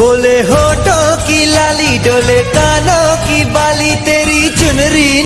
बोले होठों की लाली डोले कानों की बाली तेरी चुनरी